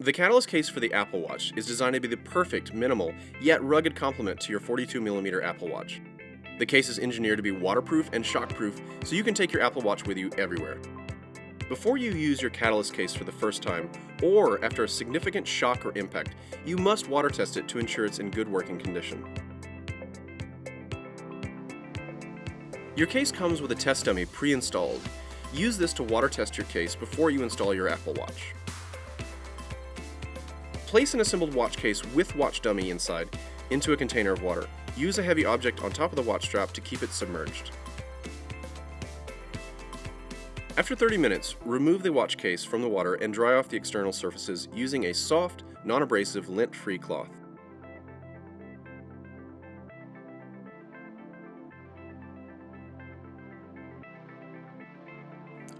The Catalyst case for the Apple Watch is designed to be the perfect, minimal, yet rugged complement to your 42mm Apple Watch. The case is engineered to be waterproof and shockproof so you can take your Apple Watch with you everywhere. Before you use your Catalyst case for the first time, or after a significant shock or impact, you must water test it to ensure it's in good working condition. Your case comes with a test dummy pre-installed. Use this to water test your case before you install your Apple Watch. Place an assembled watch case with watch dummy inside into a container of water. Use a heavy object on top of the watch strap to keep it submerged. After 30 minutes, remove the watch case from the water and dry off the external surfaces using a soft, non-abrasive, lint-free cloth.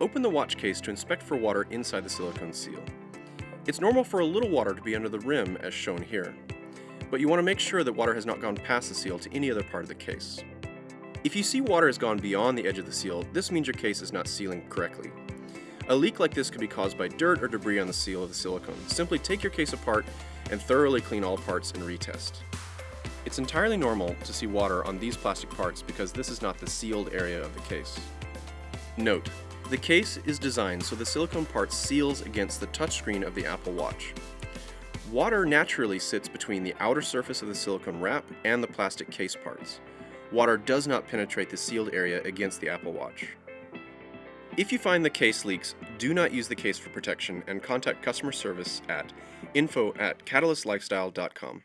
Open the watch case to inspect for water inside the silicone seal. It's normal for a little water to be under the rim as shown here, but you want to make sure that water has not gone past the seal to any other part of the case. If you see water has gone beyond the edge of the seal, this means your case is not sealing correctly. A leak like this could be caused by dirt or debris on the seal of the silicone. Simply take your case apart and thoroughly clean all parts and retest. It's entirely normal to see water on these plastic parts because this is not the sealed area of the case. Note, the case is designed so the silicone part seals against the touchscreen of the Apple Watch. Water naturally sits between the outer surface of the silicone wrap and the plastic case parts. Water does not penetrate the sealed area against the Apple Watch. If you find the case leaks, do not use the case for protection and contact customer service at info at catalystlifestyle.com.